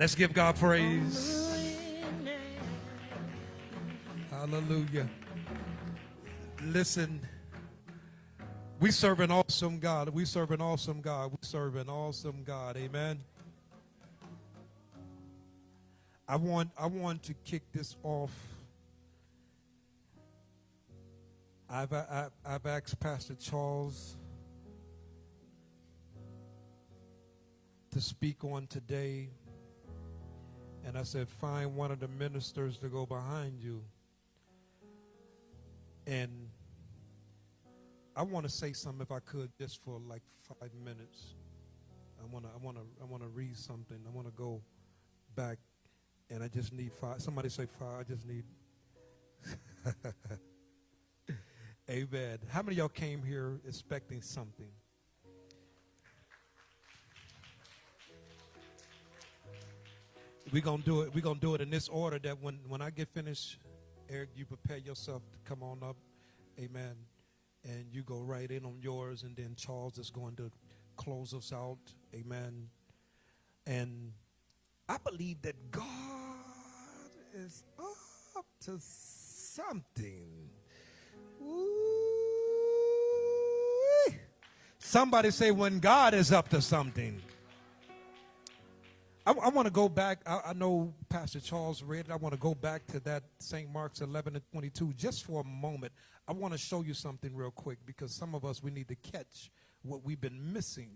Let's give God praise. Hallelujah. Listen, we serve an awesome God. We serve an awesome God. We serve an awesome God. Amen. I want I want to kick this off. I've I've, I've asked Pastor Charles to speak on today. And I said, find one of the ministers to go behind you. And I want to say something if I could just for like five minutes. I want to I want to I want to read something. I want to go back and I just need five. Somebody say five. I just need Amen. How many y'all came here expecting something? We're gonna do it. We're gonna do it in this order that when, when I get finished, Eric, you prepare yourself to come on up. Amen. And you go right in on yours, and then Charles is going to close us out. Amen. And I believe that God is up to something. Ooh. Somebody say, when God is up to something. I, I want to go back. I, I, know Pastor Charles read it. I want to go back to that St. Mark's 11 and 22 just for a moment. I want to show you something real quick because some of us, we need to catch what we've been missing.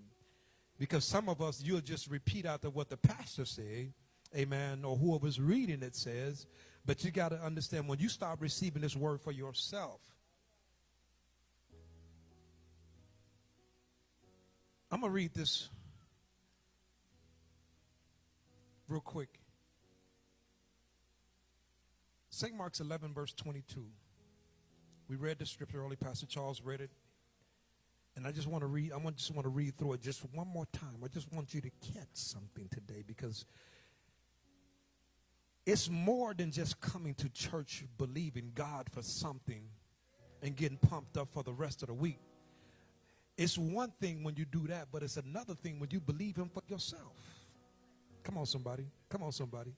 Because some of us, you'll just repeat after what the pastor said, amen, or whoever's reading it says. But you got to understand when you start receiving this word for yourself, I'm going to read this real quick. St. Mark's 11, verse 22. We read the scripture early. Pastor Charles read it. And I just want to read, I just want to read through it just one more time. I just want you to catch something today because it's more than just coming to church believing God for something and getting pumped up for the rest of the week. It's one thing when you do that, but it's another thing when you believe Him for yourself. Come on, somebody. Come on, somebody.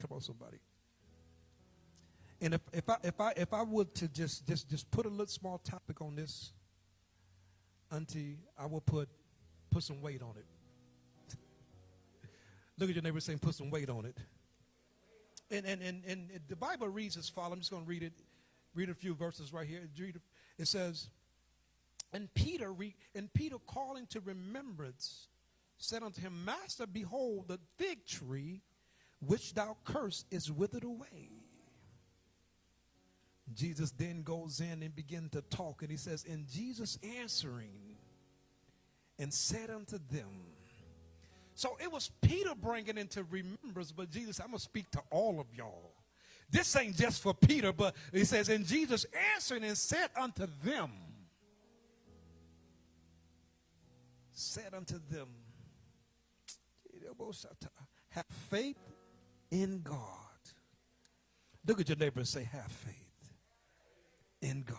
Come on, somebody. And if, if I if I if I would to just just just put a little small topic on this, Auntie, I will put put some weight on it. Look at your neighbor saying, put some weight on it. And and and, and the Bible reads as follows. I'm just going to read it, read a few verses right here. It says, and Peter re, and Peter calling to remembrance said unto him, Master, behold, the fig tree which thou cursed is withered away. Jesus then goes in and begins to talk, and he says, And Jesus answering and said unto them, So it was Peter bringing into remembrance, but Jesus, I'm going to speak to all of y'all. This ain't just for Peter, but he says, And Jesus answering and said unto them, said unto them, have faith in God. Look at your neighbor and say, Have faith in God.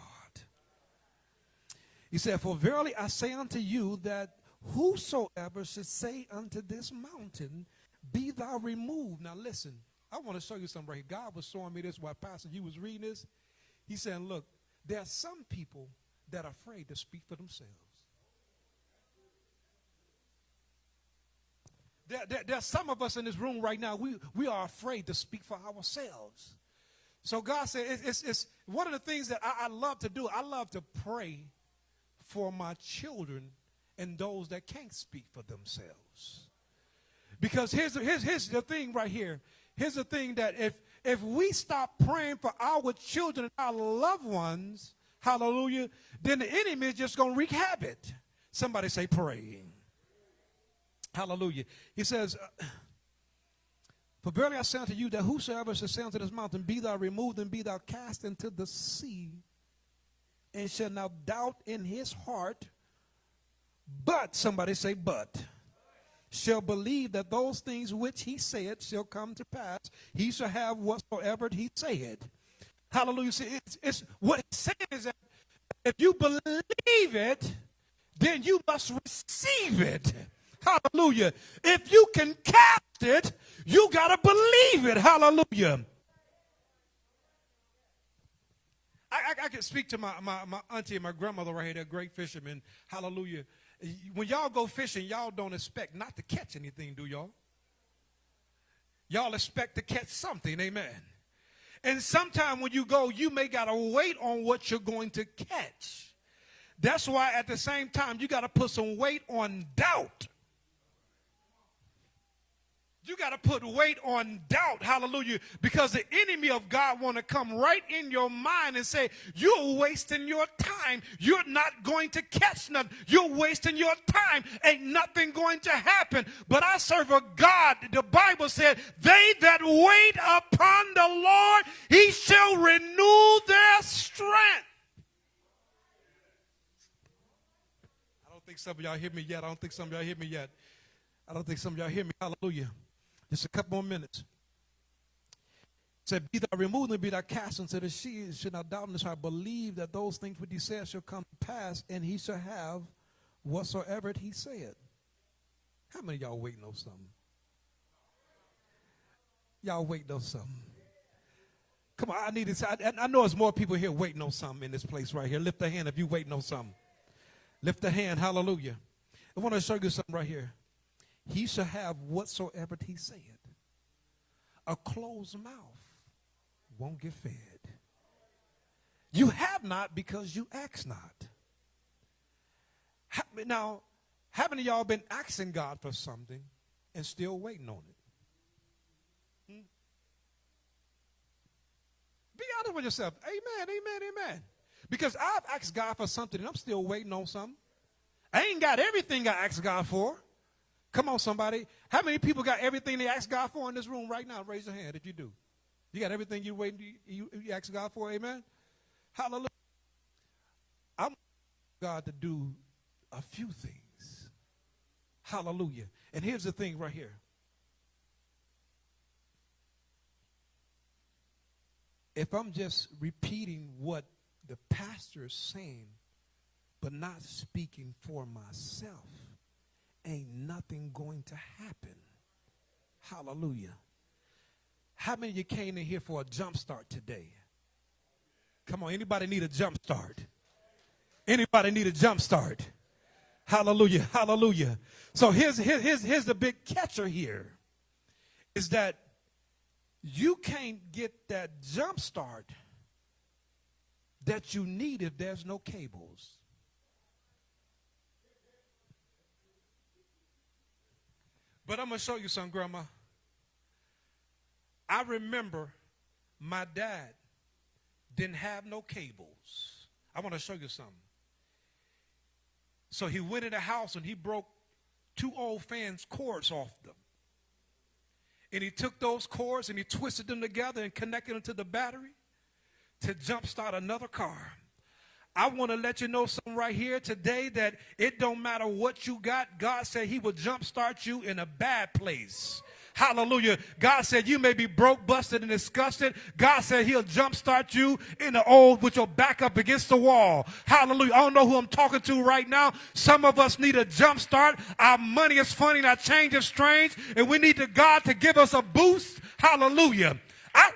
He said, For verily I say unto you that whosoever should say unto this mountain, Be thou removed. Now listen, I want to show you something right here. God was showing me this while Pastor you was reading this. He said, Look, there are some people that are afraid to speak for themselves. There, there, there's some of us in this room right now, we, we are afraid to speak for ourselves. So God said, it's, it's, it's one of the things that I, I love to do. I love to pray for my children and those that can't speak for themselves. Because here's, here's, here's the thing right here. Here's the thing that if, if we stop praying for our children and our loved ones, hallelujah, then the enemy is just going to wreak havoc. Somebody say praying. Hallelujah. He says, For verily I say unto you that whosoever shall say unto this mountain, Be thou removed and be thou cast into the sea, and shall now doubt in his heart, but, somebody say, but, shall believe that those things which he said shall come to pass, he shall have whatsoever he said. Hallelujah. See, it's, it's what it's saying is that if you believe it, then you must receive it. Hallelujah. If you can cast it, you got to believe it. Hallelujah. I, I, I, can speak to my, my, my auntie and my grandmother right here. They're great fishermen. Hallelujah. When y'all go fishing, y'all don't expect not to catch anything, do y'all? Y'all expect to catch something. Amen. And sometime when you go, you may got to wait on what you're going to catch. That's why at the same time, you got to put some weight on doubt. You got to put weight on doubt, hallelujah, because the enemy of God want to come right in your mind and say, you're wasting your time. You're not going to catch nothing. You're wasting your time. Ain't nothing going to happen. But I serve a God, the Bible said, they that wait upon the Lord, he shall renew their strength. I don't think some of y'all hear me yet. I don't think some of y'all hear me yet. I don't think some of y'all hear me. Hallelujah. Just a couple more minutes. It said, Be thou removed and be thou cast into the sea. Should not doubt in his heart, believe that those things which he said shall come to pass, and he shall have whatsoever he said. How many y'all waiting on something? Y'all waiting on something. Come on, I need to. I, I know there's more people here waiting on something in this place right here. Lift a hand if you waiting on something. Lift a hand. Hallelujah. I want to show you something right here he shall have whatsoever he said. A closed mouth won't get fed. You have not because you ask not. Now, haven't y'all been asking God for something and still waiting on it? Hmm? Be honest with yourself. Amen, amen, amen. Because I've asked God for something and I'm still waiting on something. I ain't got everything I asked God for. Come on, somebody. How many people got everything they ask God for in this room right now? Raise your hand if you do. You got everything you wait you, you ask God for, amen? Hallelujah. I'm God to do a few things. Hallelujah. And here's the thing right here. If I'm just repeating what the pastor is saying, but not speaking for myself, ain't nothing going to happen. Hallelujah. How many of you came in here for a jump start today? Come on, anybody need a jump start? Anybody need a jump start? Hallelujah, hallelujah. So here's, here's, here's the big catcher here is that you can't get that jump start that you need if there's no cables. But I'm going to show you something, Grandma. I remember my dad didn't have no cables. I want to show you something. So he went in the house and he broke two old fans' cords off them. And he took those cords and he twisted them together and connected them to the battery to jumpstart another car. I want to let you know something right here today that it don't matter what you got. God said he will jumpstart you in a bad place. Hallelujah. God said you may be broke, busted, and disgusted. God said he'll jumpstart you in the old with your back up against the wall. Hallelujah. I don't know who I'm talking to right now. Some of us need a jumpstart. Our money is funny and our change is strange. And we need to God to give us a boost. Hallelujah. I,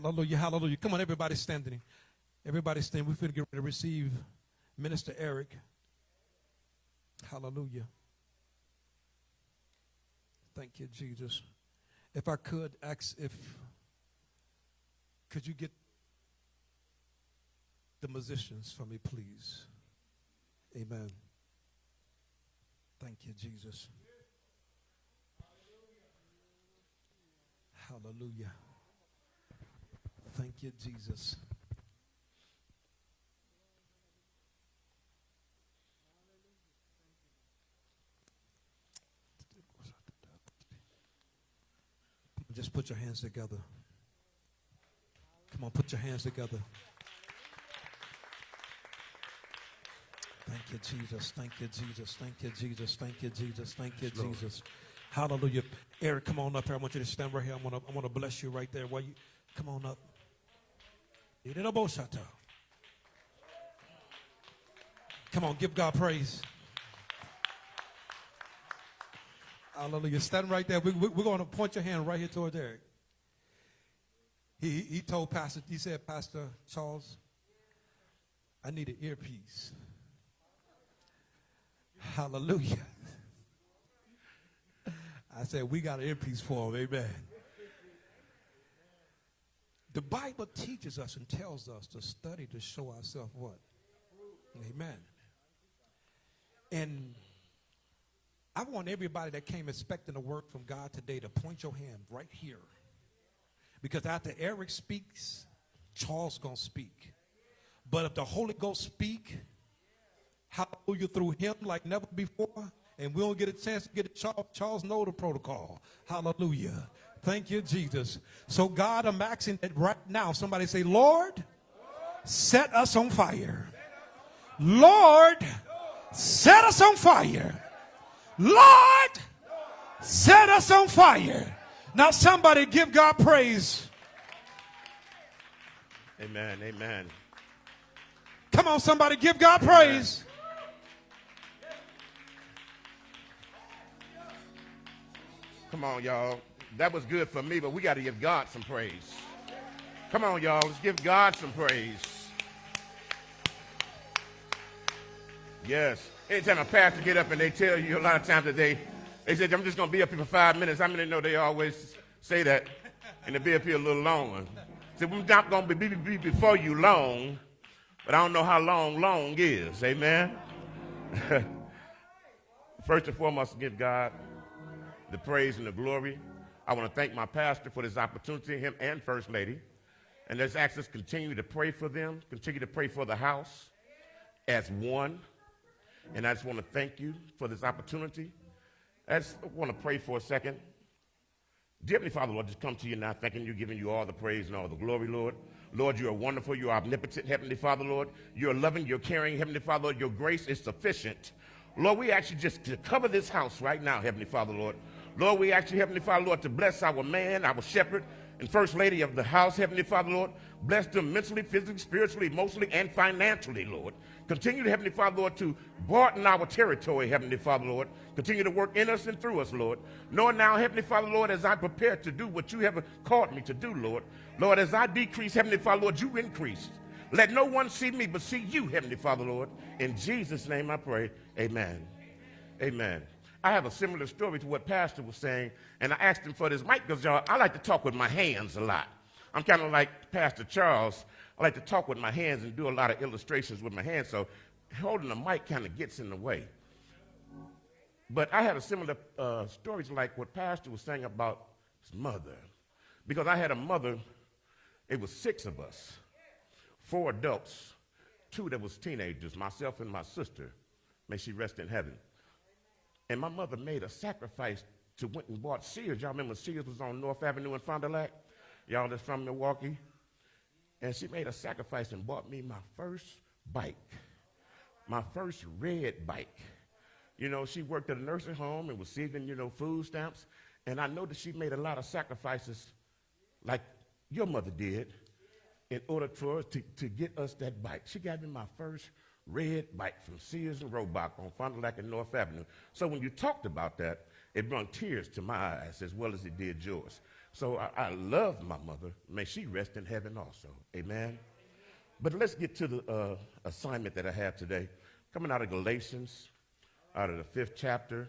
Hallelujah, hallelujah. Come on, everybody standing. Everybody stand. We're going to get ready to receive Minister Eric. Hallelujah. Thank you, Jesus. If I could ask if could you get the musicians for me, please? Amen. Thank you, Jesus. Hallelujah. Thank you, Jesus. Just put your hands together. Come on, put your hands together. Thank you, Jesus. Thank you, Jesus. Thank you, Jesus. Thank you, Jesus. Thank you, Jesus. Hallelujah. Eric, come on up here. I want you to stand right here. I want to, I want to bless you right there. While you come on up. Come on, give God praise. Hallelujah. Stand right there. We, we, we're going to point your hand right here toward Derek. He, he told Pastor, he said, Pastor Charles, I need an earpiece. Hallelujah. I said, we got an earpiece for him. Amen. The Bible teaches us and tells us to study to show ourselves what? Amen. And I want everybody that came expecting a word from God today to point your hand right here. Because after Eric speaks, Charles going to speak. But if the Holy Ghost speak, hallelujah, through him like never before, and we don't get a chance to get it, Charles, Charles know the protocol. Hallelujah. Thank you, Jesus. So God, I'm asking that right now, somebody say, Lord, set us on fire. Lord, set us on fire. Lord, set us on fire. Now, somebody give God praise. Amen. Amen. Come on, somebody give God praise. Come on, y'all. That was good for me, but we got to give God some praise. Come on, y'all. Let's give God some praise. Yes. Anytime a pastor get up and they tell you a lot of times that they, they said, I'm just going to be up here for five minutes. How many know they always say that and they be up here a little longer? Said, we're not going to be be, be before you long, but I don't know how long long is. Amen? First and foremost, give God the praise and the glory. I want to thank my pastor for this opportunity, him and First Lady. And let's ask us continue to pray for them, continue to pray for the house as one. And I just want to thank you for this opportunity. I just want to pray for a second. Dear Heavenly Father, Lord, just come to you now, thanking you, giving you all the praise and all the glory, Lord. Lord, you are wonderful. You are omnipotent, Heavenly Father, Lord. You're loving, you're caring, Heavenly Father, Lord. Your grace is sufficient. Lord, we you just to cover this house right now, Heavenly Father, Lord. Lord, we ask you, Heavenly Father, Lord, to bless our man, our shepherd, and first lady of the house, Heavenly Father, Lord. Bless them mentally, physically, spiritually, emotionally, and financially, Lord. Continue to, Heavenly Father, Lord, to broaden our territory, Heavenly Father, Lord. Continue to work in us and through us, Lord. Knowing now, Heavenly Father, Lord, as I prepare to do what you have called me to do, Lord. Lord, as I decrease, Heavenly Father, Lord, you increase. Let no one see me but see you, Heavenly Father, Lord. In Jesus' name I pray. Amen. Amen. I have a similar story to what Pastor was saying, and I asked him for this mic because, y'all, I like to talk with my hands a lot. I'm kind of like Pastor Charles. I like to talk with my hands and do a lot of illustrations with my hands, so holding the mic kind of gets in the way. But I had a similar uh, story to like what Pastor was saying about his mother. Because I had a mother, it was six of us, four adults, two that was teenagers, myself and my sister. May she rest in heaven. And my mother made a sacrifice to went and bought Sears. Y'all remember Sears was on North Avenue in Fond du Lac? Y'all that's from Milwaukee? And she made a sacrifice and bought me my first bike, my first red bike. You know, she worked at a nursing home and was receiving, you know, food stamps. And I know that she made a lot of sacrifices like your mother did in order for us to, to get us that bike. She got me my first red bike from Sears and Roebuck on Fond du Lac and North Avenue. So when you talked about that, it brought tears to my eyes as well as it did yours. So I, I love my mother. May she rest in heaven also. Amen. But let's get to the uh, assignment that I have today. Coming out of Galatians, out of the fifth chapter,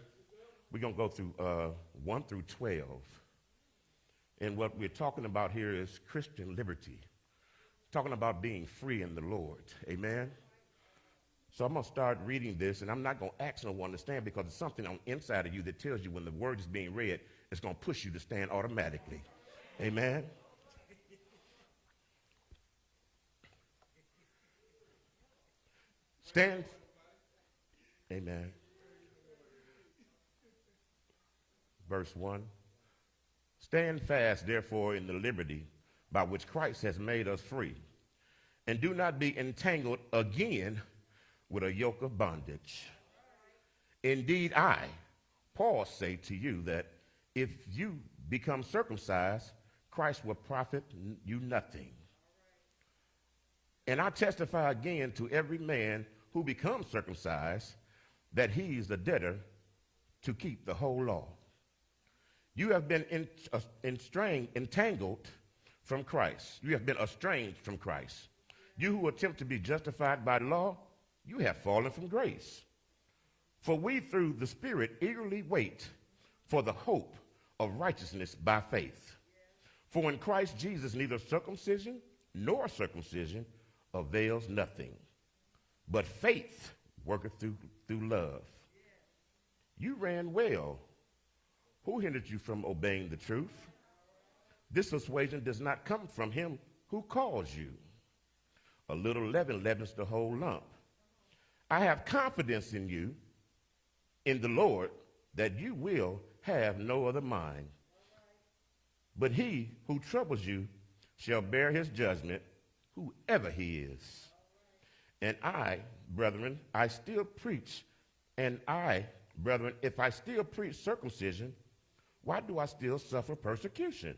we're going to go through uh, 1 through 12. And what we're talking about here is Christian liberty. Talking about being free in the Lord. Amen. So I'm going to start reading this, and I'm not going to ask no one to stand because it's something on inside of you that tells you when the word is being read, it's going to push you to stand automatically. Amen. Stand. Amen. Verse 1. Stand fast, therefore, in the liberty by which Christ has made us free, and do not be entangled again with a yoke of bondage. Indeed, I, Paul, say to you that if you become circumcised, Christ will profit you nothing. And I testify again to every man who becomes circumcised that he is the debtor to keep the whole law. You have been in, uh, entangled from Christ. You have been estranged from Christ. You who attempt to be justified by law, you have fallen from grace. For we, through the Spirit, eagerly wait for the hope of righteousness by faith. For in Christ Jesus, neither circumcision nor circumcision avails nothing, but faith worketh through, through love. You ran well. Who hindered you from obeying the truth? This persuasion does not come from him who calls you. A little leaven leavens the whole lump. I have confidence in you, in the Lord, that you will have no other mind. But he who troubles you shall bear his judgment, whoever he is. And I, brethren, I still preach, and I, brethren, if I still preach circumcision, why do I still suffer persecution?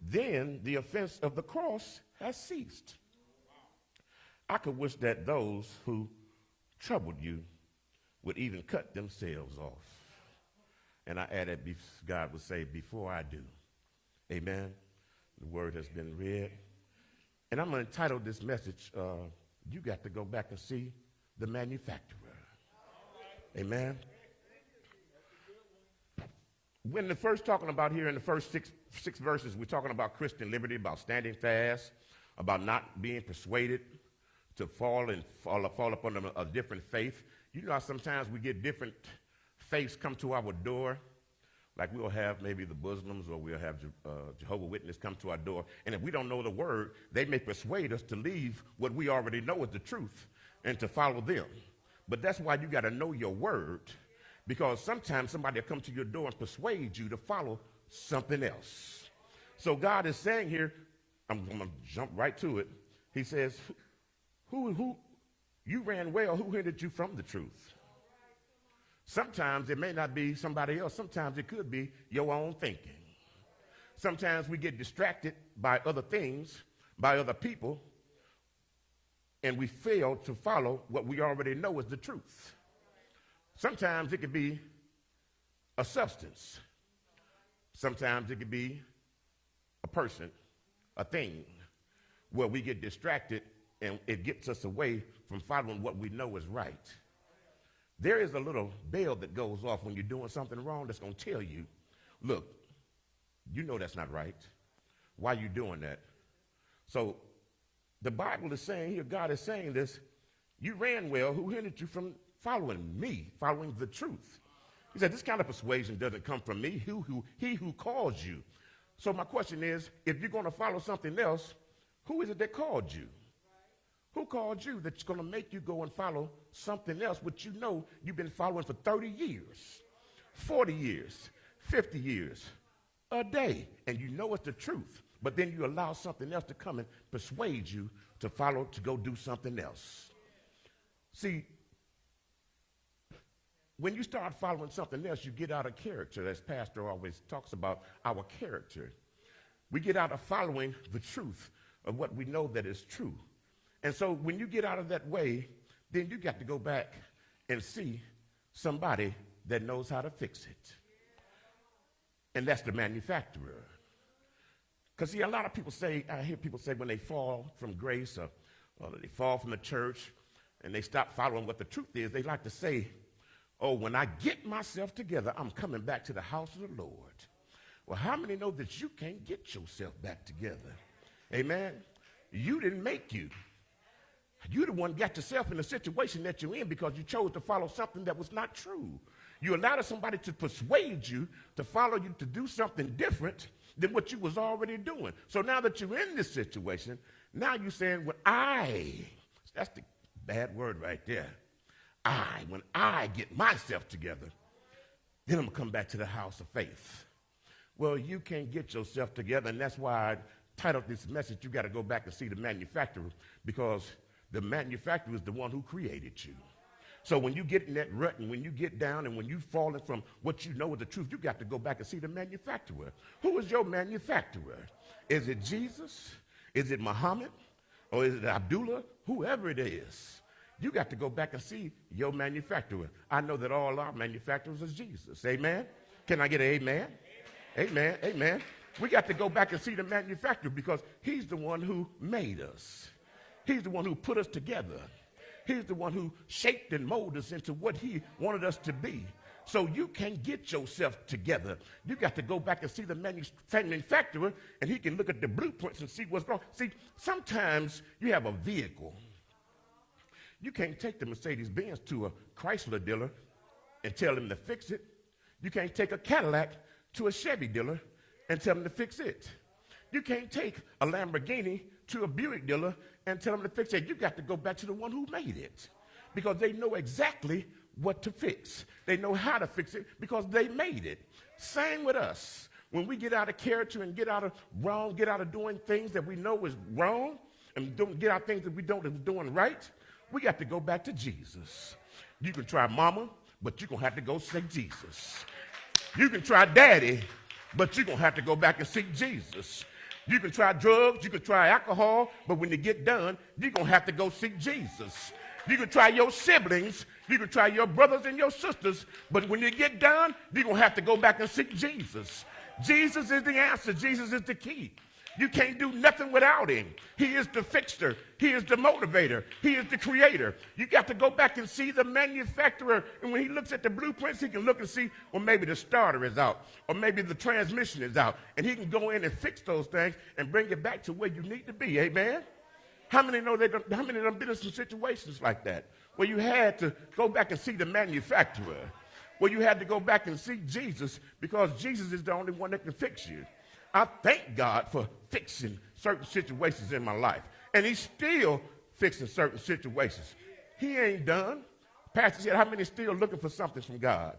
Then the offense of the cross has ceased. I could wish that those who troubled you would even cut themselves off. And I added, God would say, before I do. Amen. The word has been read. And I'm going to title this message, uh, You Got to Go Back and See the Manufacturer. Amen. When the first talking about here in the first six, six verses, we're talking about Christian liberty, about standing fast, about not being persuaded to fall and fall, fall up under a different faith. You know how sometimes we get different faiths come to our door like we'll have maybe the Muslims or we'll have uh, Jehovah Witness come to our door, and if we don't know the word, they may persuade us to leave what we already know is the truth and to follow them. But that's why you got to know your word, because sometimes somebody will come to your door and persuade you to follow something else. So God is saying here, I'm going to jump right to it. He says, "Who, who, you ran well? Who hindered you from the truth?" Sometimes it may not be somebody else. Sometimes it could be your own thinking. Sometimes we get distracted by other things, by other people, and we fail to follow what we already know is the truth. Sometimes it could be a substance. Sometimes it could be a person, a thing, where we get distracted and it gets us away from following what we know is right. There is a little bell that goes off when you're doing something wrong that's going to tell you, look, you know that's not right. Why are you doing that? So the Bible is saying here, God is saying this, you ran well, who hindered you from following me, following the truth? He said, this kind of persuasion doesn't come from me, who, who, he who calls you. So my question is, if you're going to follow something else, who is it that called you? Who called you that's going to make you go and follow something else which you know you've been following for 30 years, 40 years, 50 years, a day, and you know it's the truth, but then you allow something else to come and persuade you to follow, to go do something else. See, when you start following something else, you get out of character, as Pastor always talks about our character. We get out of following the truth of what we know that is true. And so when you get out of that way, then you got to go back and see somebody that knows how to fix it. And that's the manufacturer. Because, see, a lot of people say, I hear people say when they fall from grace or, or they fall from the church and they stop following what the truth is, they like to say, oh, when I get myself together, I'm coming back to the house of the Lord. Well, how many know that you can't get yourself back together? Amen? You didn't make you. You the one got yourself in the situation that you're in because you chose to follow something that was not true. You allowed somebody to persuade you to follow you to do something different than what you was already doing. So now that you're in this situation, now you're saying, well, I, that's the bad word right there. I, when I get myself together, then I'm gonna come back to the house of faith. Well, you can't get yourself together, and that's why I titled this message, You Gotta Go Back and See the Manufacturer, because the manufacturer is the one who created you. So when you get in that rut and when you get down and when you've fallen from what you know is the truth, you got to go back and see the manufacturer. Who is your manufacturer? Is it Jesus? Is it Muhammad? Or is it Abdullah? Whoever it is. you got to go back and see your manufacturer. I know that all our manufacturers is Jesus. Amen? Can I get an amen? Amen. Amen. We got to go back and see the manufacturer because he's the one who made us. He's the one who put us together. He's the one who shaped and molded us into what he wanted us to be. So you can't get yourself together. You got to go back and see the manufacturer, and he can look at the blueprints and see what's wrong. See, sometimes you have a vehicle. You can't take the Mercedes Benz to a Chrysler dealer and tell him to fix it. You can't take a Cadillac to a Chevy dealer and tell them to fix it. You can't take a Lamborghini to a Buick dealer and tell them to fix it. You got to go back to the one who made it because they know exactly what to fix. They know how to fix it because they made it. Same with us. When we get out of character and get out of wrong, get out of doing things that we know is wrong, and don't get out things that we don't is doing right, we got to go back to Jesus. You can try mama, but you're going to have to go say Jesus. You can try daddy, but you're going to have to go back and seek Jesus. You can try drugs, you can try alcohol, but when you get done, you're going to have to go seek Jesus. You can try your siblings, you can try your brothers and your sisters, but when you get done, you're going to have to go back and seek Jesus. Jesus is the answer, Jesus is the key. You can't do nothing without him. He is the fixer. He is the motivator. He is the creator. You got to go back and see the manufacturer. And when he looks at the blueprints, he can look and see, well, maybe the starter is out, or maybe the transmission is out. And he can go in and fix those things and bring it back to where you need to be. Amen? How many know they how many of them been in some situations like that where you had to go back and see the manufacturer, where you had to go back and see Jesus because Jesus is the only one that can fix you. I thank God for fixing certain situations in my life. And he's still fixing certain situations. He ain't done. Pastor said, how many still looking for something from God?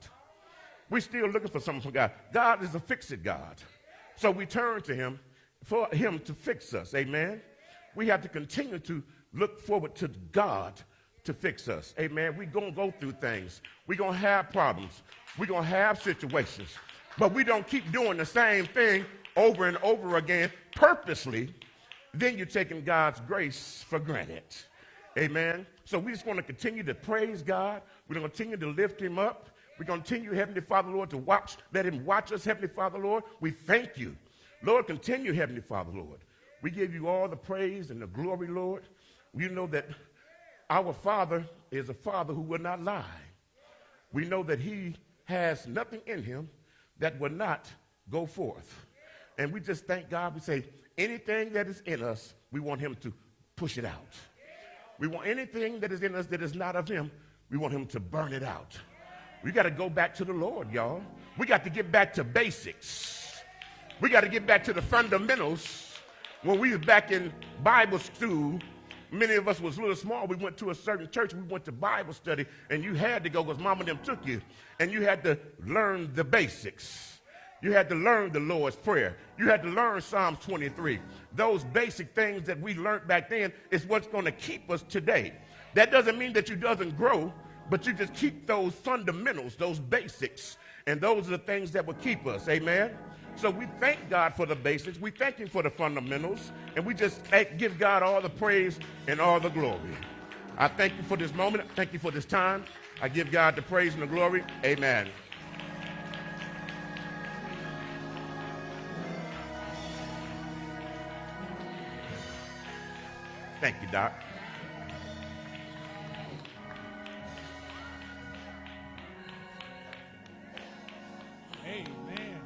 we still looking for something from God. God is a fix-it God. So we turn to him for him to fix us. Amen. We have to continue to look forward to God to fix us. Amen. We're going to go through things. We're going to have problems. We're going to have situations. But we don't keep doing the same thing over and over again purposely, then you're taking God's grace for granted. Amen. So we just want to continue to praise God. We're going to continue to lift him up. To continue, Heavenly Father, Lord, to watch, let him watch us, Heavenly Father, Lord. We thank you. Lord, continue, Heavenly Father, Lord. We give you all the praise and the glory, Lord. We know that our Father is a Father who will not lie. We know that he has nothing in him that will not go forth. And we just thank God. We say, anything that is in us, we want him to push it out. We want anything that is in us that is not of him, we want him to burn it out. We got to go back to the Lord, y'all. We got to get back to basics. We got to get back to the fundamentals. When we was back in Bible school, many of us was little small. We went to a certain church. We went to Bible study, and you had to go because mama them took you, and you had to learn the basics. You had to learn the Lord's Prayer. You had to learn Psalms 23. Those basic things that we learned back then is what's going to keep us today. That doesn't mean that you doesn't grow, but you just keep those fundamentals, those basics, and those are the things that will keep us. Amen. So we thank God for the basics. We thank Him for the fundamentals, and we just give God all the praise and all the glory. I thank you for this moment. Thank you for this time. I give God the praise and the glory. Amen. Thank you, Doc. Amen.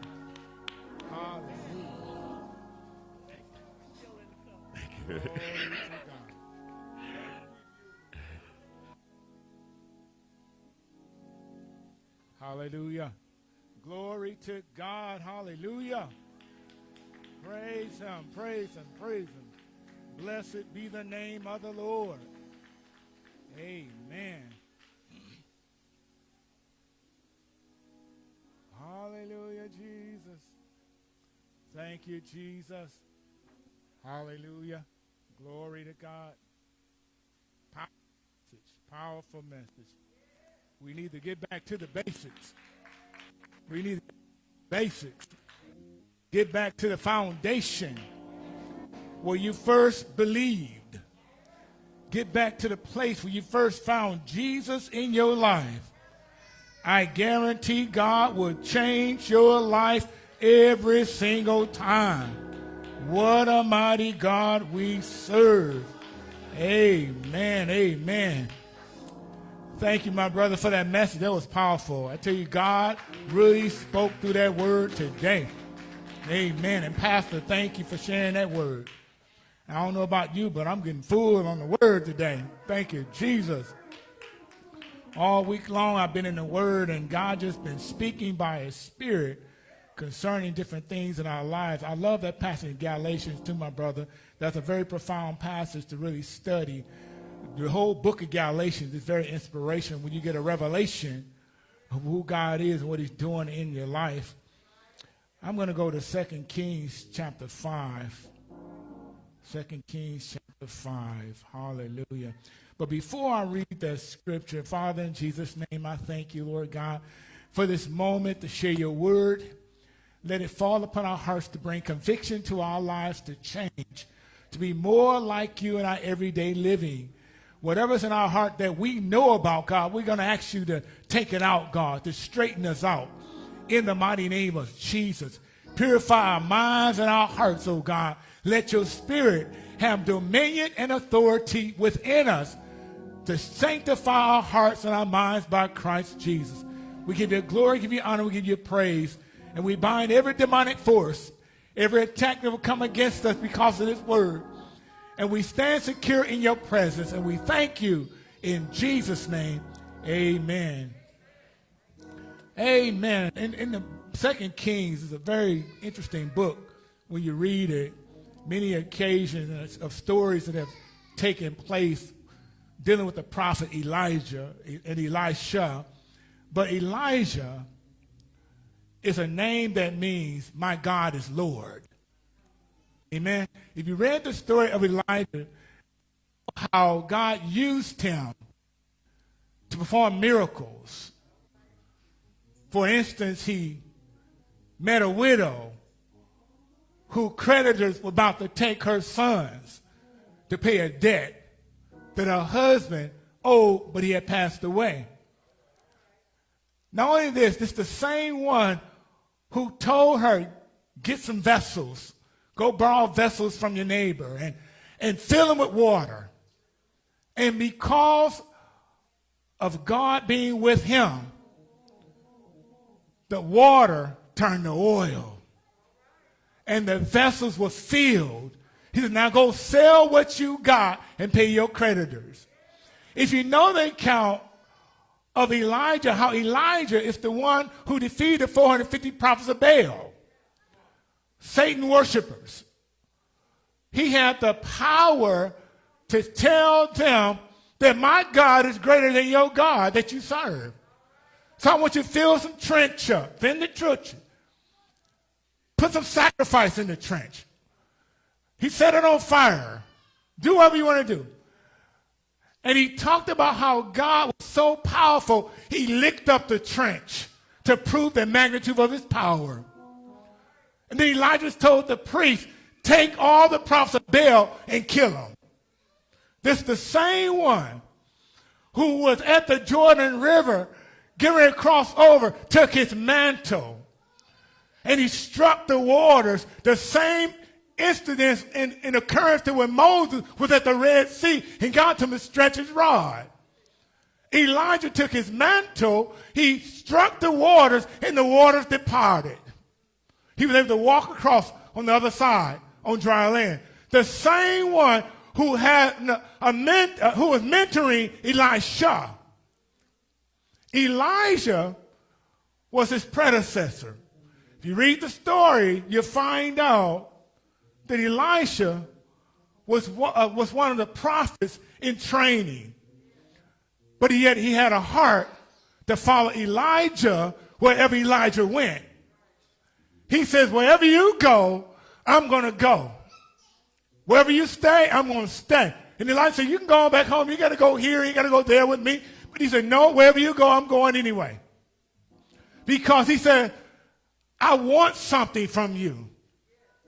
Hallelujah. Hallelujah. Glory to God. Hallelujah. Praise Him. Praise Him. Praise Him. Blessed be the name of the Lord. Amen. Hallelujah, Jesus. Thank you, Jesus. Hallelujah. Glory to God. Powerful message. We need to get back to the basics. We need basics. Get back to the foundation where you first believed. get back to the place where you first found Jesus in your life, I guarantee God will change your life every single time. What a mighty God we serve. Amen. Amen. Thank you, my brother, for that message. That was powerful. I tell you, God really spoke through that word today. Amen. And Pastor, thank you for sharing that word. I don't know about you, but I'm getting full on the word today. Thank you, Jesus. All week long, I've been in the word, and God just been speaking by his spirit concerning different things in our lives. I love that passage in Galatians too, my brother. That's a very profound passage to really study. The whole book of Galatians is very inspirational when you get a revelation of who God is and what he's doing in your life. I'm going to go to 2 Kings chapter 5. 2 Kings chapter 5. Hallelujah. But before I read that scripture, Father, in Jesus' name, I thank you, Lord God, for this moment to share your word. Let it fall upon our hearts to bring conviction to our lives to change, to be more like you in our everyday living. Whatever's in our heart that we know about, God, we're going to ask you to take it out, God, to straighten us out in the mighty name of Jesus. Purify our minds and our hearts, oh God. Let your spirit have dominion and authority within us to sanctify our hearts and our minds by Christ Jesus. We give you glory, give you honor, we give you praise, and we bind every demonic force, every attack that will come against us because of this word. And we stand secure in your presence, and we thank you in Jesus' name. Amen. Amen. In, in the Second Kings is a very interesting book when you read it. Many occasions of stories that have taken place dealing with the prophet Elijah and Elisha. But Elijah is a name that means my God is Lord. Amen. If you read the story of Elijah, how God used him to perform miracles for instance, he met a widow who creditors were about to take her sons to pay a debt that her husband owed, but he had passed away. Not only this, this is the same one who told her, get some vessels, go borrow vessels from your neighbor and, and fill them with water. And because of God being with him, the water turned to oil. And the vessels were filled. He said, now go sell what you got and pay your creditors. If you know the account of Elijah, how Elijah is the one who defeated 450 prophets of Baal, Satan worshipers. He had the power to tell them that my God is greater than your God that you serve. So I want you to fill some trench up, the trench. Put some sacrifice in the trench. He set it on fire. Do whatever you want to do. And he talked about how God was so powerful, he licked up the trench to prove the magnitude of his power. And then Elijah told the priest, take all the prophets of Baal and kill them. This is the same one who was at the Jordan River getting ready cross over, took his mantle and he struck the waters. The same incident in, in occurrence that when Moses was at the Red Sea and got him to stretch his rod. Elijah took his mantle, he struck the waters, and the waters departed. He was able to walk across on the other side on dry land. The same one who had a ment, uh, who was mentoring Elisha Elijah was his predecessor. You read the story, you find out that Elisha was, uh, was one of the prophets in training. But yet he had a heart to follow Elijah wherever Elijah went. He says, wherever you go, I'm going to go. Wherever you stay, I'm going to stay. And Elijah said, you can go back home. You got to go here. You got to go there with me. But he said, no, wherever you go, I'm going anyway. Because he said, I want something from you.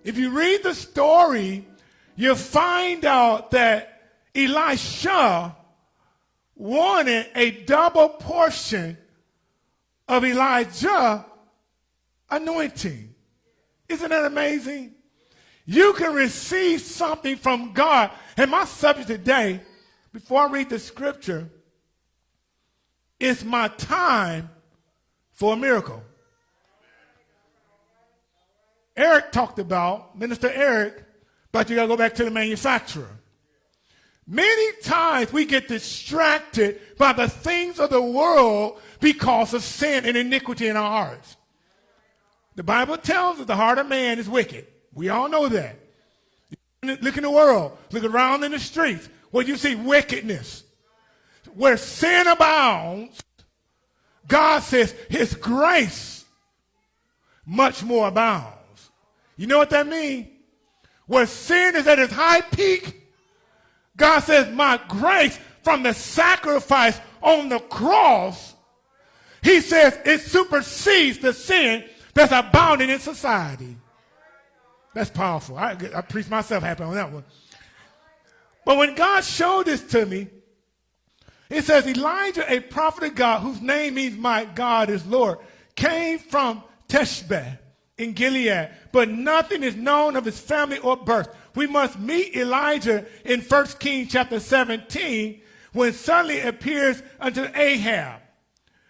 If you read the story, you find out that Elisha wanted a double portion of Elijah anointing. Isn't that amazing? You can receive something from God. And my subject today, before I read the scripture, is my time for a miracle. Eric talked about, Minister Eric, but you got to go back to the manufacturer. Many times we get distracted by the things of the world because of sin and iniquity in our hearts. The Bible tells us the heart of man is wicked. We all know that. Look in the world, look around in the streets, where you see wickedness. Where sin abounds, God says his grace much more abounds. You know what that means? Where sin is at its high peak, God says, My grace from the sacrifice on the cross, he says it supersedes the sin that's abounding in society. That's powerful. I, I preach myself happy on that one. But when God showed this to me, it says Elijah, a prophet of God, whose name means my God is Lord, came from Tishbe in Gilead, but nothing is known of his family or birth. We must meet Elijah in 1 Kings chapter 17 when suddenly appears unto Ahab,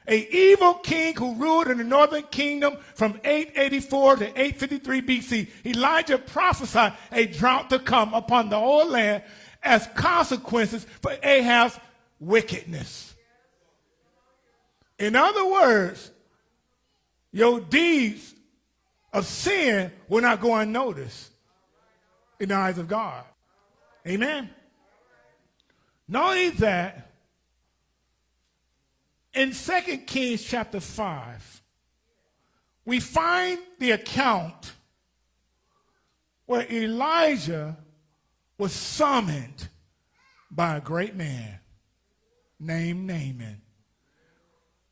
a evil king who ruled in the northern kingdom from 884 to 853 BC. Elijah prophesied a drought to come upon the whole land as consequences for Ahab's wickedness. In other words, your deeds of sin will not go unnoticed in the eyes of God. Amen. Not only that, in 2 Kings chapter 5, we find the account where Elijah was summoned by a great man named Naaman.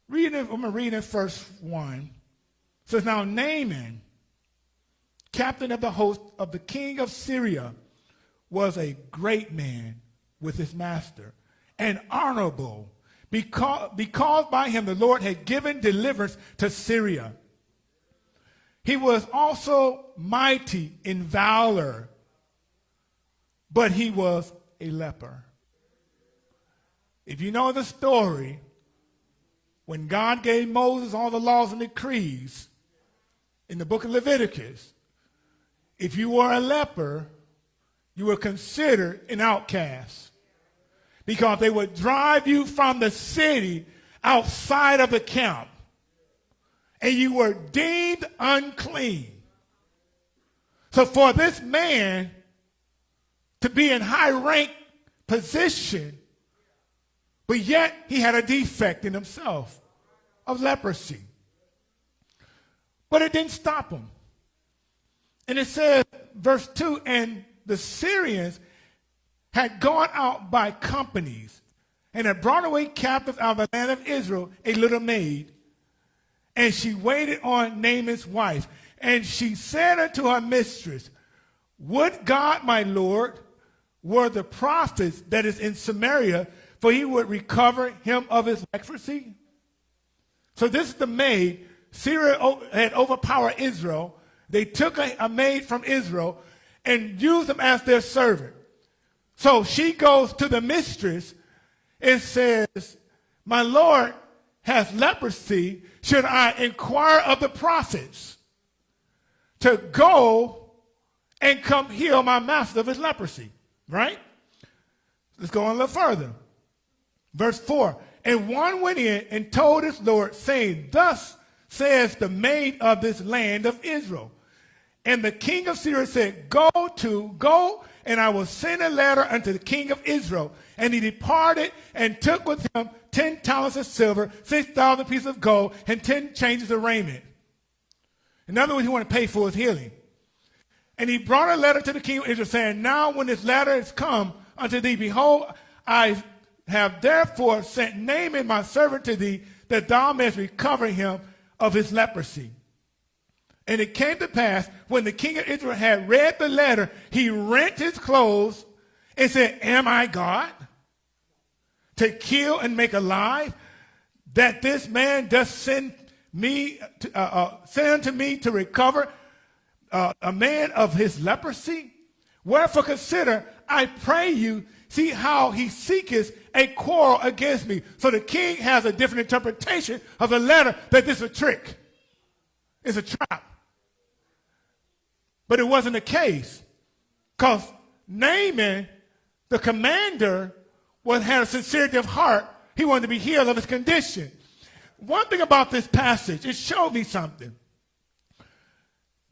Reading, I'm going to read in verse 1. It says, Now Naaman, captain of the host of the king of Syria, was a great man with his master and honorable because, because by him the Lord had given deliverance to Syria. He was also mighty in valor, but he was a leper. If you know the story, when God gave Moses all the laws and decrees in the book of Leviticus, if you were a leper, you were considered an outcast because they would drive you from the city outside of the camp and you were deemed unclean. So for this man to be in high rank position, but yet he had a defect in himself of leprosy. But it didn't stop him. And it says, verse 2 and the Syrians had gone out by companies and had brought away captives out of the land of Israel a little maid. And she waited on Naaman's wife. And she said unto her mistress, Would God, my Lord, were the prophets that is in Samaria, for he would recover him of his leprosy? So this is the maid. Syria had overpowered Israel they took a, a maid from Israel and used them as their servant. So she goes to the mistress and says, My Lord has leprosy. Should I inquire of the prophets to go and come heal my master of his leprosy? Right? Let's go on a little further. Verse 4 And one went in and told his Lord, saying, Thus says the maid of this land of Israel. And the king of Syria said, Go to, go, and I will send a letter unto the king of Israel. And he departed and took with him ten talents of silver, six thousand pieces of gold, and ten changes of raiment. In other words, he wanted to pay for his healing. And he brought a letter to the king of Israel, saying, Now when this letter is come unto thee, behold, I have therefore sent Naaman my servant to thee, that thou mayest recover him of his leprosy. And it came to pass when the king of Israel had read the letter, he rent his clothes and said, Am I God? To kill and make alive? That this man does send me, to, uh, uh, send to me to recover uh, a man of his leprosy? Wherefore consider, I pray you, see how he seeketh a quarrel against me. So the king has a different interpretation of the letter that this is a trick. It's a trap. But it wasn't the case. Because Naaman, the commander, was, had a sincerity of heart. He wanted to be healed of his condition. One thing about this passage, it showed me something.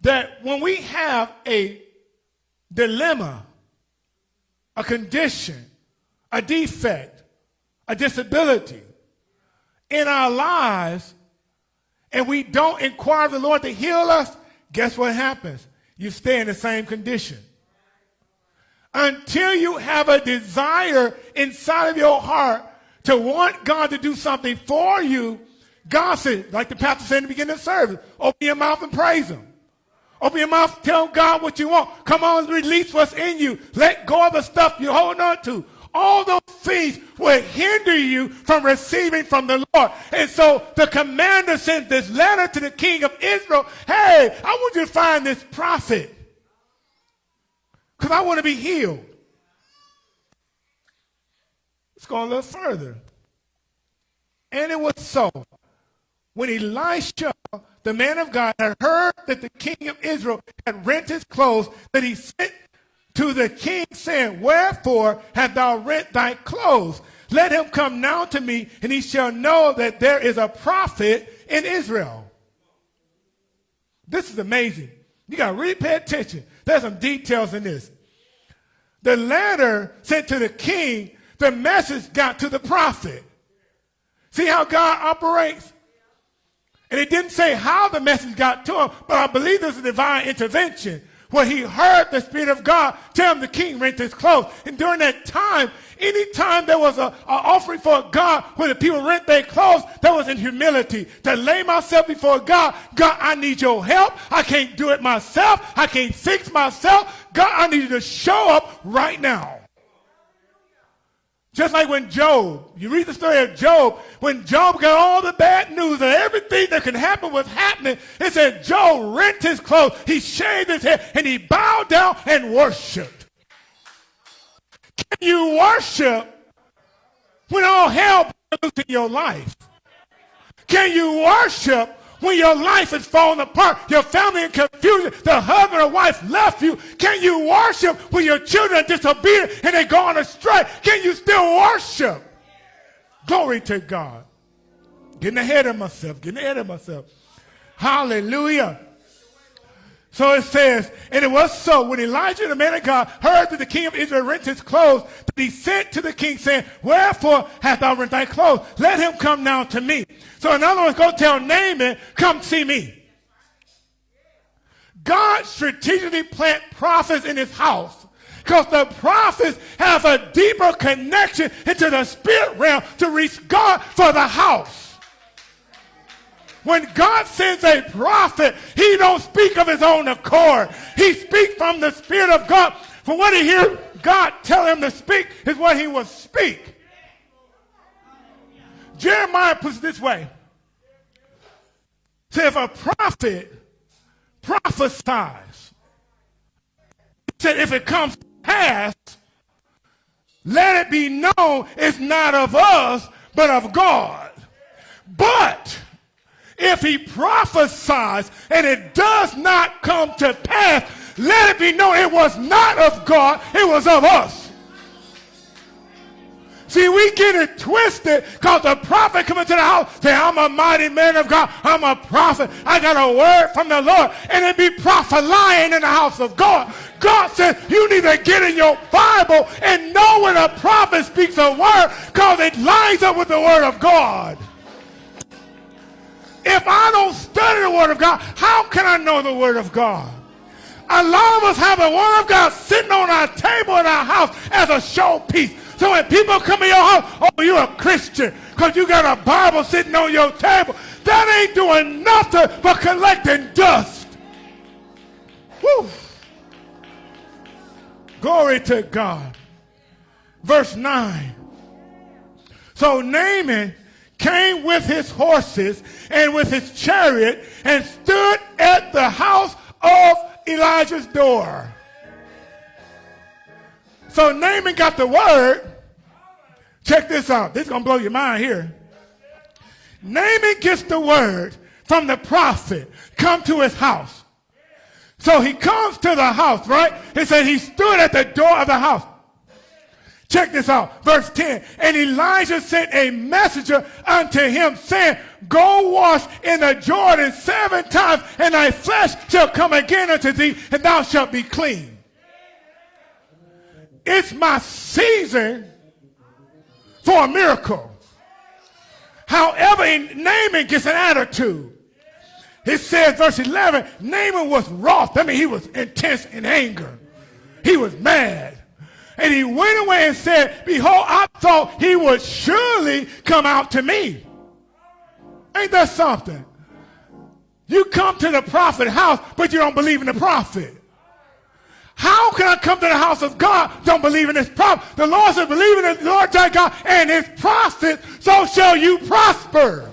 That when we have a dilemma, a condition, a defect, a disability in our lives, and we don't inquire of the Lord to heal us, guess what happens? You stay in the same condition. Until you have a desire inside of your heart to want God to do something for you, God said, like the pastor said in the beginning of the service, open your mouth and praise Him. Open your mouth, tell God what you want. Come on, release what's in you. Let go of the stuff you're holding on to. All those things will hinder you from receiving from the Lord. And so the commander sent this letter to the king of Israel. Hey, I want you to find this prophet. Because I want to be healed. Let's go a little further. And it was so. When Elisha the man of God had heard that the king of Israel had rent his clothes, that he sent to the king, saying, Wherefore hast thou rent thy clothes? Let him come now to me, and he shall know that there is a prophet in Israel. This is amazing. You got to really pay attention. There's some details in this. The letter sent to the king, the message got to the prophet. See how God operates? And it didn't say how the message got to him, but I believe there's a divine intervention where he heard the Spirit of God tell him the king rent his clothes. And during that time, anytime there was an offering for God where the people rent their clothes, that was in humility. To lay myself before God, God, I need your help. I can't do it myself. I can't fix myself. God, I need you to show up right now. Just like when Job, you read the story of Job, when Job got all the bad news and everything that could happen was happening, it said Job rent his clothes, he shaved his head, and he bowed down and worshiped. Can you worship when all hell breaks in your life? Can you worship when your life is falling apart, your family in confusion, the husband or wife left you, can you worship when your children are disobedient and they go on astray? Can you still worship? Glory to God. Getting ahead of myself, getting ahead of myself. Hallelujah. So it says, and it was so when Elijah, the man of God, heard that the king of Israel rent his clothes, that he sent to the king, saying, Wherefore hast thou rent thy clothes? Let him come now to me. So in other words, go tell Naaman, come see me. God strategically plant prophets in his house because the prophets have a deeper connection into the spirit realm to reach God for the house. When God sends a prophet, he don't speak of his own accord. He speaks from the Spirit of God. For what he hear God tell him to speak is what he will speak. Jeremiah puts it this way. Say if a prophet prophesies, he said if it comes to pass, let it be known it's not of us, but of God. But if he prophesies and it does not come to pass, let it be known it was not of God, it was of us. See, we get it twisted because the prophet come into the house, say, I'm a mighty man of God. I'm a prophet. I got a word from the Lord. And it be prophet lying in the house of God. God says you need to get in your Bible and know when a prophet speaks a word because it lines up with the word of God. If I don't study the Word of God, how can I know the Word of God? A lot of us have the Word of God sitting on our table in our house as a showpiece. So when people come in your house, oh, you're a Christian because you got a Bible sitting on your table. That ain't doing nothing but collecting dust. Woo. Glory to God. verse 9. So Naaman came with his horses and with his chariot and stood at the house of Elijah's door. So Naaman got the word. Check this out. This is going to blow your mind here. Naaman gets the word from the prophet. Come to his house. So he comes to the house, right? He said he stood at the door of the house. Check this out. Verse 10. And Elijah sent a messenger unto him saying, Go wash in the Jordan seven times and thy flesh shall come again unto thee and thou shalt be clean. It's my season for a miracle. However, Naaman gets an attitude. It says, verse 11, Naaman was wroth. I mean, he was intense in anger. He was mad. And he went away and said, Behold, I thought he would surely come out to me. Ain't that something? You come to the prophet house, but you don't believe in the prophet. How can I come to the house of God? Don't believe in his prophet. The Lord said, believe in the Lord thy God and his prophet, so shall you prosper.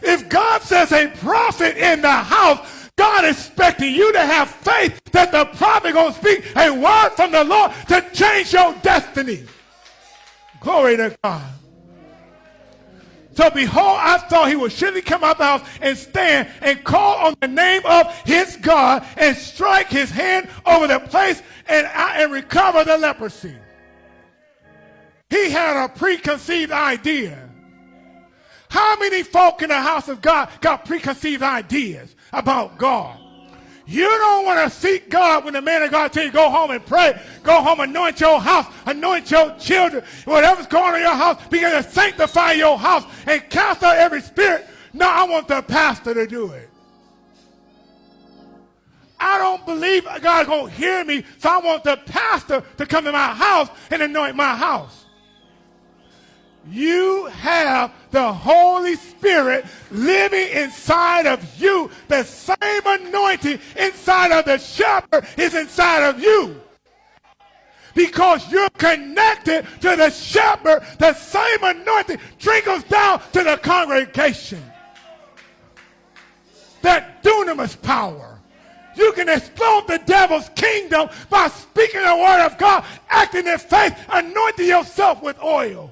If God says a prophet in the house, God expecting you to have faith that the prophet going to speak a word from the Lord to change your destiny. Glory to God. So behold, I thought he would surely come out the house and stand and call on the name of his God and strike his hand over the place and, uh, and recover the leprosy. He had a preconceived idea. How many folk in the house of God got preconceived ideas? about God. You don't want to seek God when the man of God tell you go home and pray. Go home, anoint your house, anoint your children. Whatever's going on in your house, begin to sanctify your house and cast out every spirit. No, I want the pastor to do it. I don't believe God's going to hear me, so I want the pastor to come to my house and anoint my house. You have the Holy Spirit living inside of you. The same anointing inside of the shepherd is inside of you. Because you're connected to the shepherd, the same anointing trickles down to the congregation. That dunamis power. You can explode the devil's kingdom by speaking the word of God, acting in faith, anointing yourself with oil.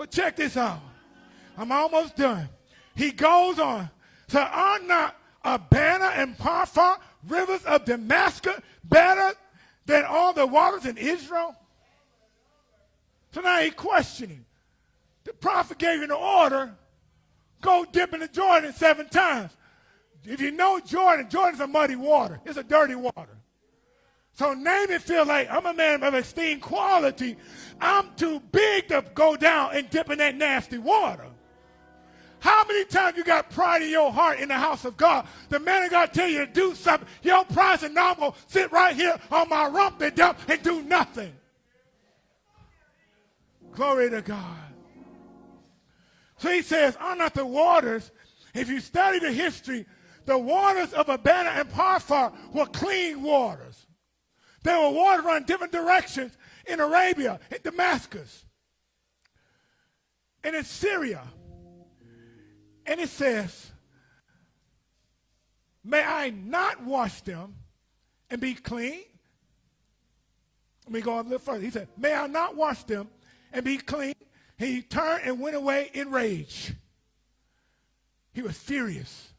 But check this out. I'm almost done. He goes on. So are not Abana and Pharpar, rivers of Damascus, better than all the waters in Israel? So now he's questioning. The prophet gave the order, go dip in the Jordan seven times. If you know Jordan, Jordan's a muddy water. It's a dirty water. So Naaman feel like I'm a man of esteemed quality. I'm too big to go down and dip in that nasty water. How many times you got pride in your heart in the house of God? The man of God tell you to do something. Your pride said, no, I'm going to sit right here on my rump and dump and do nothing. Glory to God. So he says, are not the waters, if you study the history, the waters of Abana and Pharpar were clean waters. There were water running different directions in Arabia, in Damascus, and in Syria. And it says, May I not wash them and be clean? Let me go a little further. He said, May I not wash them and be clean? He turned and went away in rage. He was furious.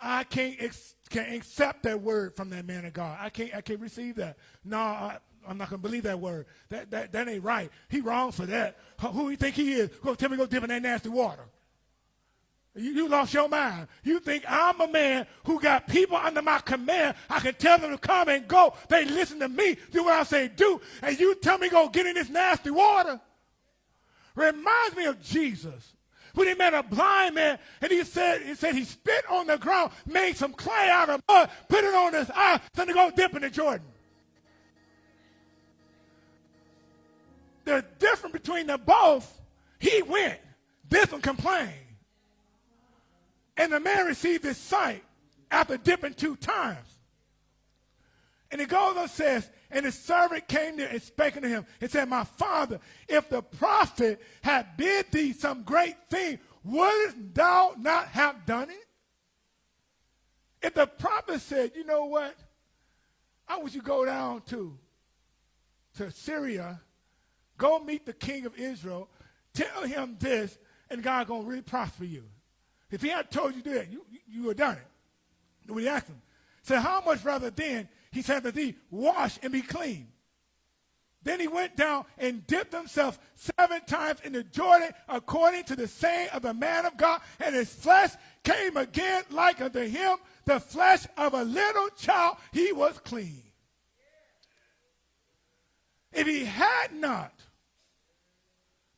I can't ex- can't accept that word from that man of God. I can't I can't receive that. No, I, am not gonna believe that word. That, that that ain't right. He wrong for that. Who do you think he is? Go tell me go dip in that nasty water. You, you lost your mind. You think I'm a man who got people under my command. I can tell them to come and go. They listen to me, do what I say do, and you tell me go get in this nasty water. Reminds me of Jesus when he met a blind man and he said he said he spit on the ground, made some clay out of mud, put it on his eye, then to go dip in the Jordan. The difference between the both, he went. This one complained. And the man received his sight after dipping two times. And he goes and says, and the servant came there and spake unto him and said, My father, if the prophet had bid thee some great thing, wouldst thou not have done it? If the prophet said, You know what? I want you go down to, to Syria, go meet the king of Israel, tell him this, and God to really prosper you. If he had told you that, you, you would have done it. We asked him. Said, How much rather then he said to thee, wash and be clean. Then he went down and dipped himself seven times in the Jordan according to the saying of the man of God, and his flesh came again like unto him the flesh of a little child. He was clean. If he had not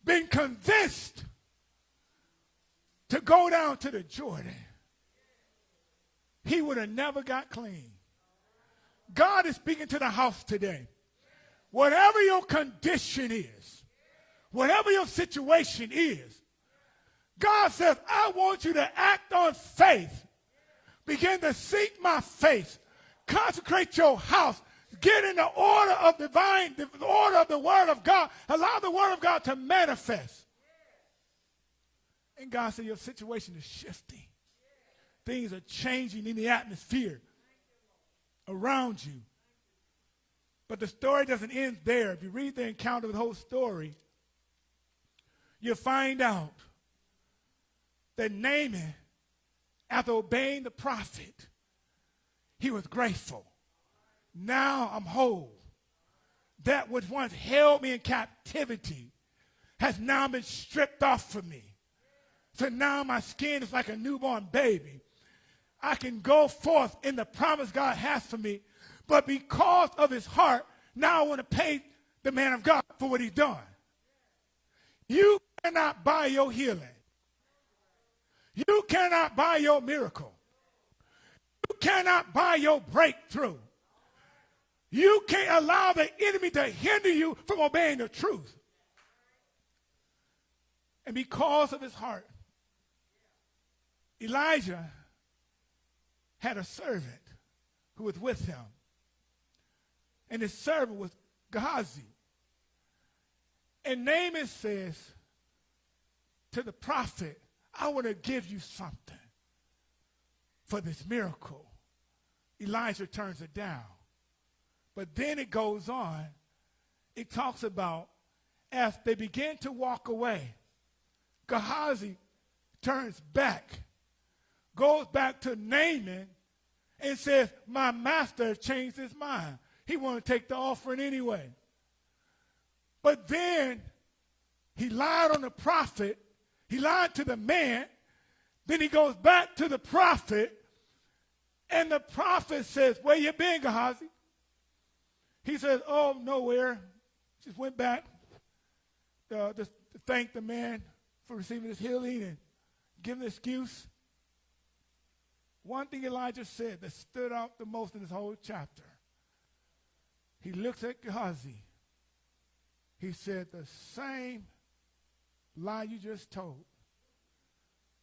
been convinced to go down to the Jordan, he would have never got clean. God is speaking to the house today. Whatever your condition is, whatever your situation is, God says, I want you to act on faith. Begin to seek my face. Consecrate your house. Get in the order of divine, the order of the word of God. Allow the word of God to manifest. And God said, Your situation is shifting. Things are changing in the atmosphere around you. But the story doesn't end there. If you read the encounter the whole story, you'll find out that Naaman, after obeying the prophet, he was grateful. Now I'm whole. That which once held me in captivity has now been stripped off from me. So now my skin is like a newborn baby. I can go forth in the promise God has for me. But because of his heart, now I want to pay the man of God for what he's done. You cannot buy your healing. You cannot buy your miracle. You cannot buy your breakthrough. You can't allow the enemy to hinder you from obeying the truth. And because of his heart, Elijah had a servant who was with him. And his servant was Gehazi. And Naaman says to the prophet, I want to give you something for this miracle. Elijah turns it down. But then it goes on. It talks about as they begin to walk away, Gehazi turns back goes back to Naaman and says, My master changed his mind. He wanted to take the offering anyway. But then he lied on the prophet, he lied to the man. Then he goes back to the prophet, and the prophet says, Where you been, Gehazi? He says, Oh, nowhere. Just went back uh, to, to thank the man for receiving his healing and give him an excuse. One thing Elijah said that stood out the most in this whole chapter. He looks at Gehazi. He said, The same lie you just told.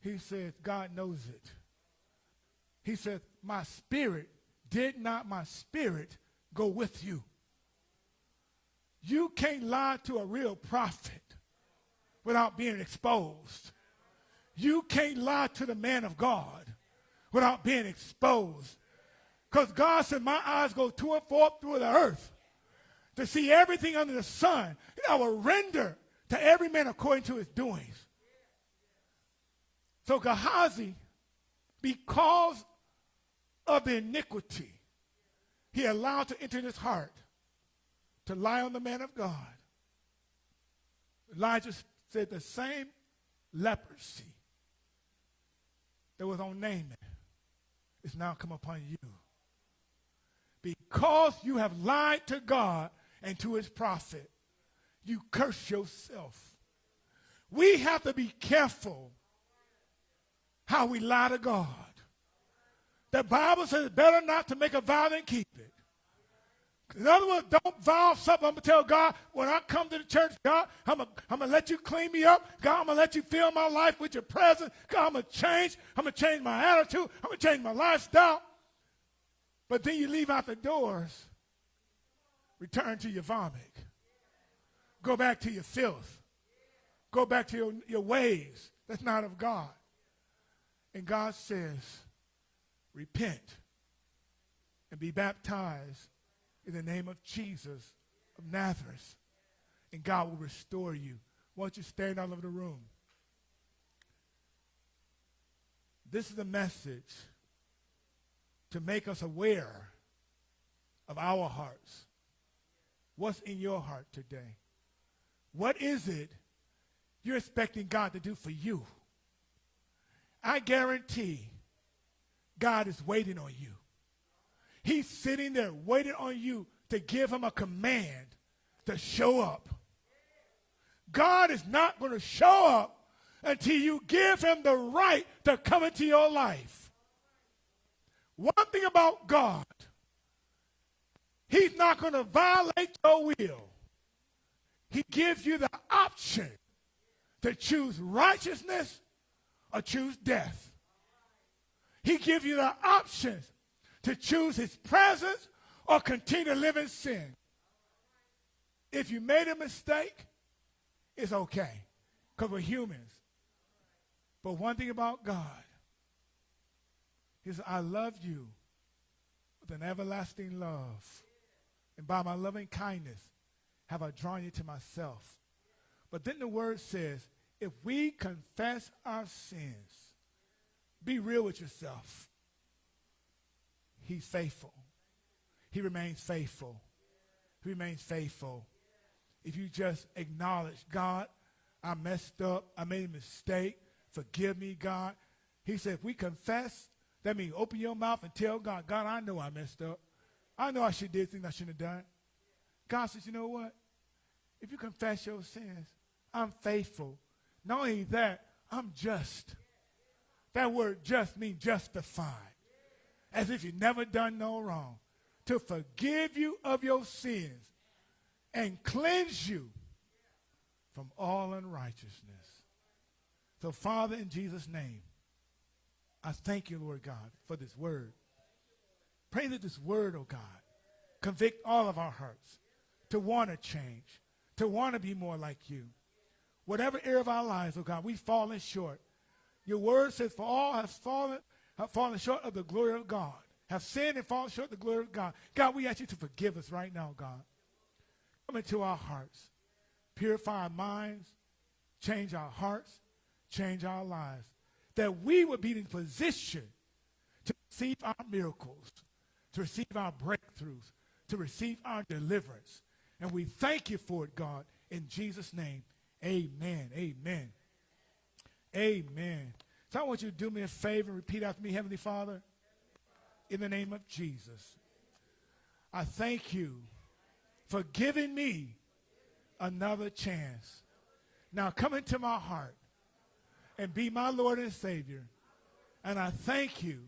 He said, God knows it. He said, My spirit, did not my spirit go with you? You can't lie to a real prophet without being exposed. You can't lie to the man of God without being exposed. Because God said, My eyes go to and forth through the earth to see everything under the sun. I will render to every man according to his doings. So Gehazi, because of the iniquity he allowed to enter his heart to lie on the man of God, Elijah said the same leprosy that was on Naaman is now come upon you. Because you have lied to God and to his prophet, you curse yourself. We have to be careful how we lie to God. The Bible says better not to make a vow than keep it. In other words, don't vow something. I'm going to tell God, when I come to the church, God, I'm going to let you clean me up. God, I'm going to let you fill my life with your presence. God, I'm going to change. I'm going to change my attitude. I'm going to change my lifestyle. But then you leave out the doors return to your vomit. Go back to your filth. Go back to your, your ways. That's not of God. And God says, repent and be baptized in the name of Jesus of Nazareth. And God will restore you. Don't you stand all over the room? This is a message to make us aware of our hearts. What's in your heart today? What is it you're expecting God to do for you? I guarantee God is waiting on you. He's sitting there waiting on you to give him a command to show up. God is not going to show up until you give him the right to come into your life. One thing about God, he's not going to violate your will. He gives you the option to choose righteousness or choose death. He gives you the options to choose his presence or continue to live in sin. If you made a mistake, it's okay because we're humans. But one thing about God, He says, I love you with an everlasting love. And by my loving kindness have I drawn you to myself. But then the word says, if we confess our sins, be real with yourself. He's faithful. He remains faithful. He remains faithful. If you just acknowledge, God, I messed up. I made a mistake. Forgive me, God. He said, if we confess, that means open your mouth and tell God, God, I know I messed up. I know I should did things I shouldn't have done. God says, you know what? If you confess your sins, I'm faithful. Not only that, I'm just. That word just means justified. As if you never done no wrong. To forgive you of your sins and cleanse you from all unrighteousness. So, Father, in Jesus' name, I thank you, Lord God, for this word. Pray that this word, oh God, convict all of our hearts to want to change, to want to be more like you. Whatever area of our lives, oh God, we've fallen short. Your word says, for all have fallen, have fallen short of the glory of God, have sinned and fallen short of the glory of God. God, we ask you to forgive us right now, God. Come into our hearts. Purify our minds. Change our hearts change our lives. That we would be in position to receive our miracles, to receive our breakthroughs, to receive our deliverance. And we thank you for it, God. In Jesus' name, amen. Amen. Amen. So I want you to do me a favor, and repeat after me, Heavenly Father, in the name of Jesus. I thank you for giving me another chance. Now come into my heart and be my Lord and Savior. And I thank you